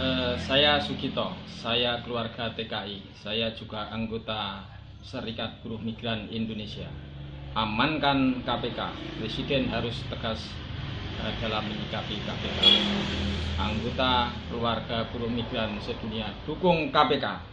Eh, saya Sugito, saya keluarga TKI, saya juga anggota Serikat Buruh Migran Indonesia. Amankan KPK, Presiden harus tegas eh, dalam menyikapi KPK. Anggota keluarga buruh migran sedunia, dukung KPK.